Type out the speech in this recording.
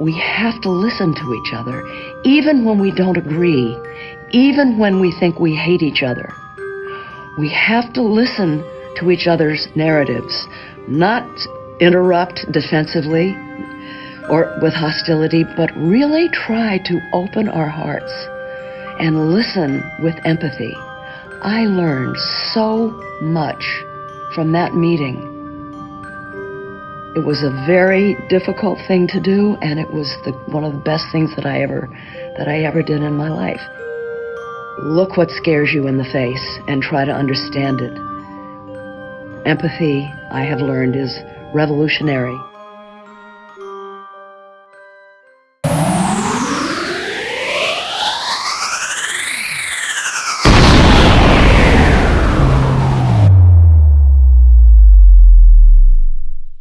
We have to listen to each other, even when we don't agree, even when we think we hate each other. We have to listen to each other's narratives, not interrupt defensively or with hostility, but really try to open our hearts and listen with empathy. I learned so much from that meeting. It was a very difficult thing to do, and it was the, one of the best things that I ever that I ever did in my life. Look what scares you in the face and try to understand it. Empathy, I have learned, is revolutionary.